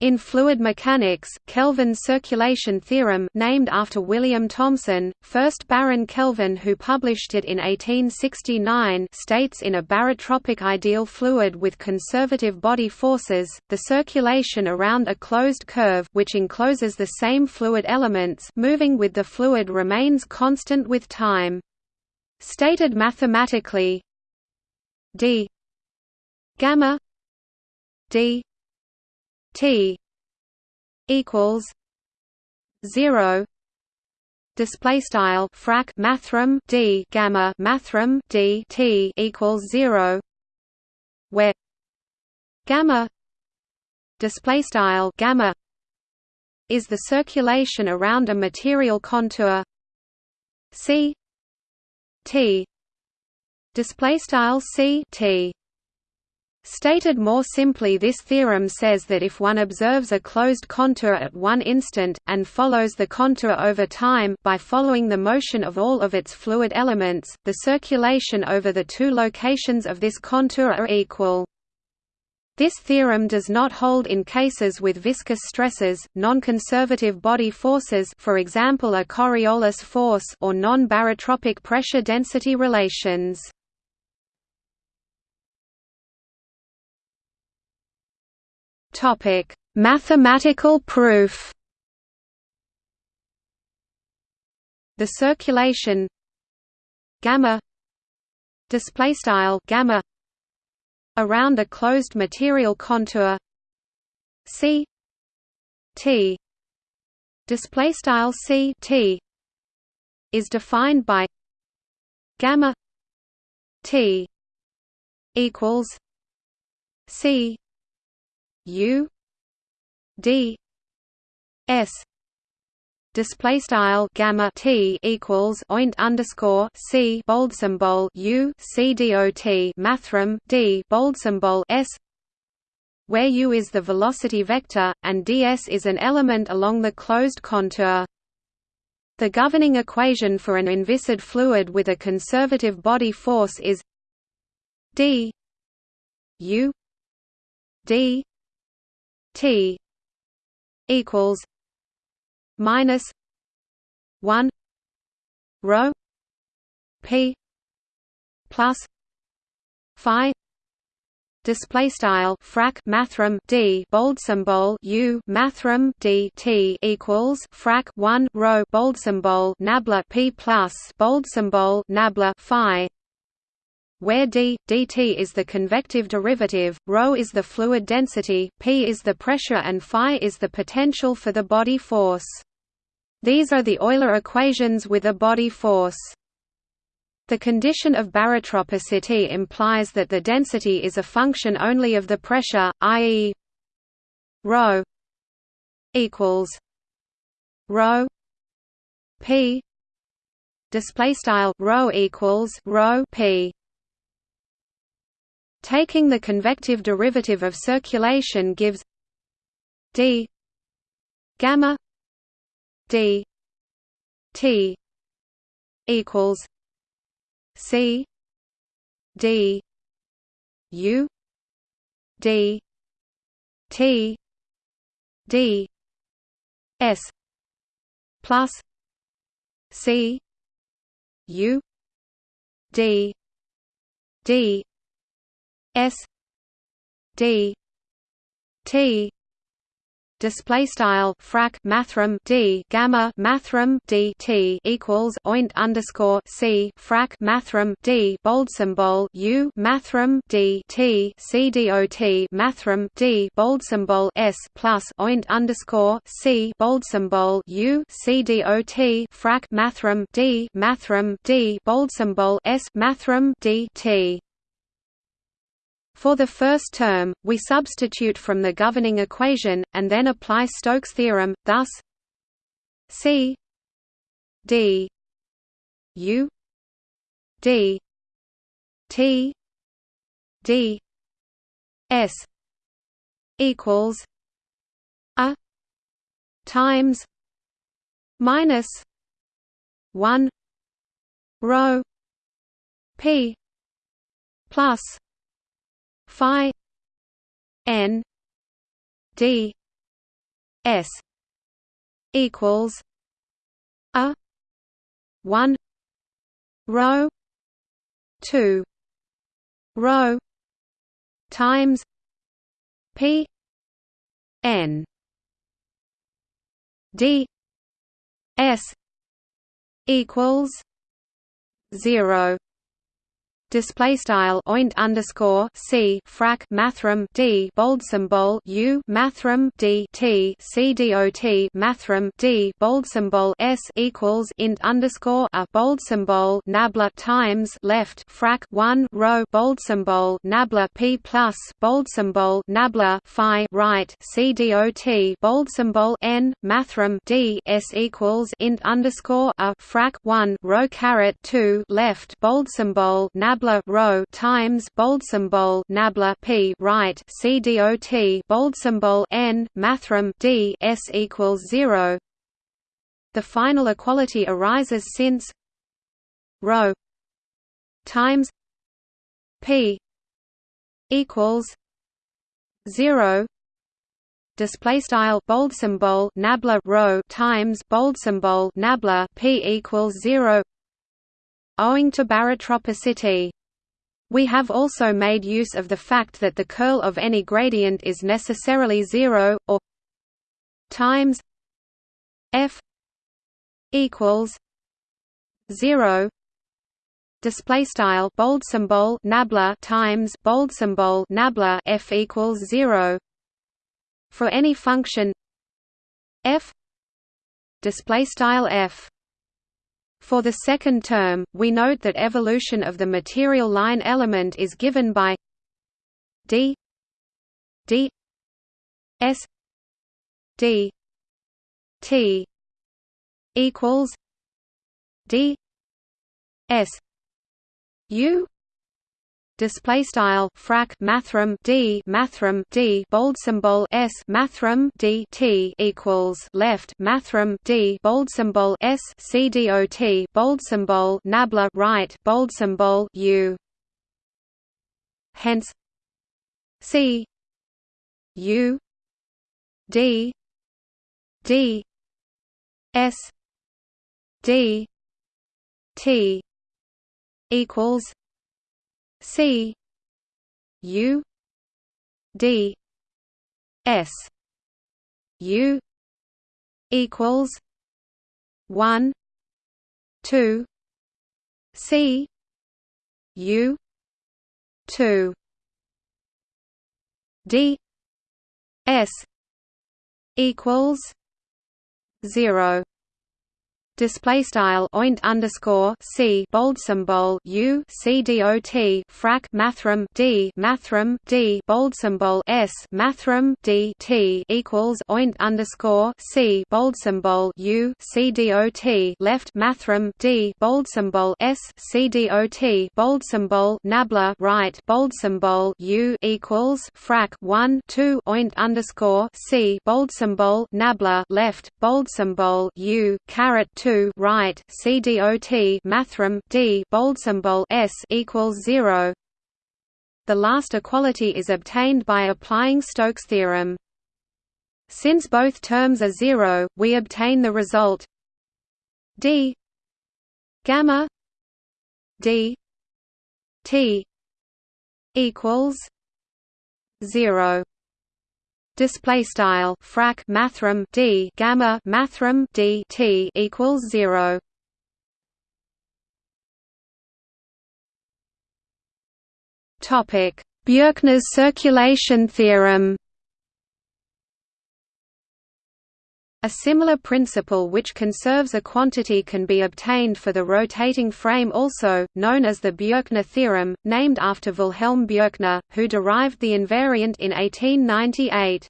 In fluid mechanics, Kelvin's circulation theorem named after William Thomson, 1st Baron Kelvin who published it in 1869 states in a barotropic ideal fluid with conservative body forces, the circulation around a closed curve which encloses the same fluid elements moving with the fluid remains constant with time. Stated mathematically d gamma d T equals zero. Display style frac mathrm d gamma mathrm d t equals 0 where gamma display style gamma is the circulation around a material contour. C t display style c t Stated more simply this theorem says that if one observes a closed contour at one instant, and follows the contour over time by following the motion of all of its fluid elements, the circulation over the two locations of this contour are equal. This theorem does not hold in cases with viscous stresses, non-conservative body forces for example a Coriolis force or non-barotropic pressure-density relations. Topic: Mathematical proof. The circulation. Gamma. Display style gamma. Around a closed material contour. C. T. Display style c t. Is defined by gamma t equals c U D S display style gamma t equals oint underscore c bold symbol u c dot mathrm d bold symbol s where u is the velocity vector and ds is an element along the closed contour. The governing equation for an inviscid fluid with a conservative body force is d u d T equals minus one rho P plus Phi display style frac mathrm d bold symbol u mathrm d t equals frac 1 rho bold symbol nabla p plus bold symbol nabla phi where d, dt is the convective derivative, ρ is the fluid density, p is the pressure and phi is the potential for the body force. These are the Euler equations with a body force. The condition of barotropicity implies that the density is a function only of the pressure, i.e. ρ equals ρ p. display style ρ equals rho p Taking the convective derivative of circulation gives d gamma d t equals c d u d t d s plus c u d d S D T display style frac mathrm d gamma mathrm d t equals oint underscore c frac mathrm d bold symbol u mathrm d t c dot mathrm d bold symbol s plus oint underscore c bold symbol u c dot frac mathrm d mathrm d bold symbol s mathrm d t for the first term, we substitute from the governing equation, and then apply Stokes' theorem, thus C D U D T D S equals a times minus one rho P plus phi n d S equals a 1 rho 2 rho times p n d s equals 0 display style oint underscore c frac mathrm d bold symbol u mathrm d t c dot mathrm d bold symbol s equals int underscore a bold symbol nabla times left frac 1 rho bold symbol nabla p plus bold symbol nabla phi right c dot bold symbol n mathrm d s equals int underscore a frac 1 rho caret 2 left bold symbol nabla nabla rho times bold symbol nabla p right c dot bold symbol n mathrm d s equals 0 the final equality arises since rho times p equals 0 display style bold symbol nabla rho times bold symbol nabla p equals 0 owing to barotropicity. We have also made use of the fact that the curl of any gradient is necessarily zero, or times f equals zero. Display style bold symbol nabla times bold symbol nabla f equals zero for any function f display style f for the second term, we note that evolution of the material line element is given by d d s d t equals d s u display style frac mathrm d mathrm d bold symbol s mathrm d t equals left mathrm d bold symbol s c dot bold symbol nabla right bold symbol u. Hence c u d d s d t equals C U D S. U equals one two C U two. D S equals zero display style oint underscore c bold symbol u c dot frac mathrm d mathrm d bold symbol s mathrm d t equals oint underscore c bold symbol u c dot left mathrm d bold symbol s c dot bold symbol nabla right bold symbol u equals frac 1 2 oint underscore c bold symbol nabla left bold symbol u caret 2 2 right CDOT mathrm D bold symbol S equals 0 the last equality is obtained by applying Stokes' theorem. Since both terms are zero we obtain the result D gamma D T equals 0 display style frac mathrm d gamma mathrm d t equals 0 topic. Bjerknes circulation theorem A similar principle which conserves a quantity can be obtained for the rotating frame also, known as the Bjerknes theorem, named after Wilhelm Bjerknes, who derived the invariant in 1898.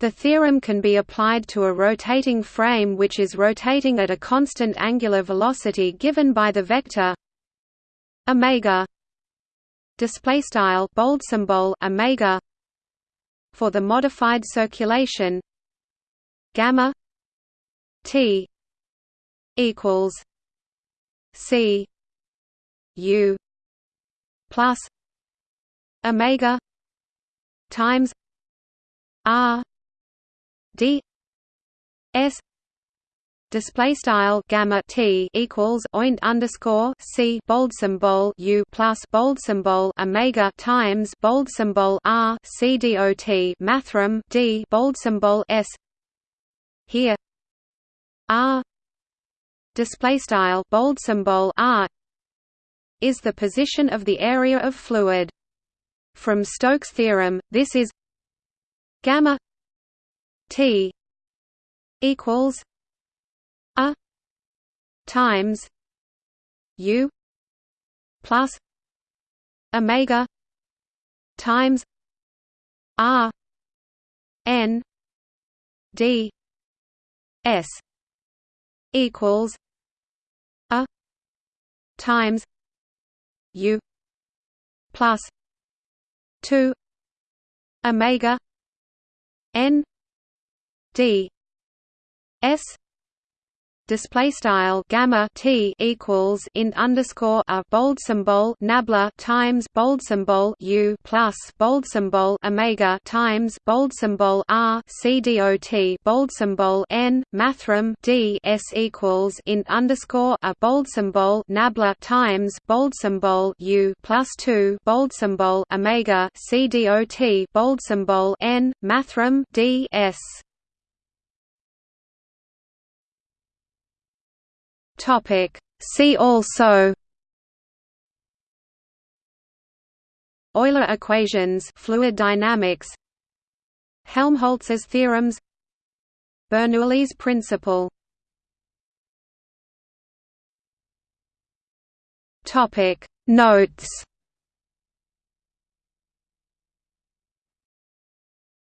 The theorem can be applied to a rotating frame which is rotating at a constant angular velocity given by the vector omega display style bold symbol omega for the modified circulation gamma T equals C U plus Omega times R D S display style gamma t equals oint underscore c bold symbol u plus bold symbol omega times bold symbol r c dot mathrm d bold symbol s here. R. Display style bold symbol r. Is the position of the area of fluid. From Stokes theorem this is gamma t equals a times u plus omega times r n d s equals a times u plus 2 omega n d s display style gamma t equals int underscore a bold symbol nabla times bold symbol u plus bold symbol omega times bold symbol r c dot bold symbol n mathrm d s equals int underscore a bold symbol nabla times bold symbol u plus two bold symbol omega c dot bold symbol n mathrm d s Topic. See also Euler equations fluid dynamics Helmholtz's theorems Bernoulli's principle Topic Notes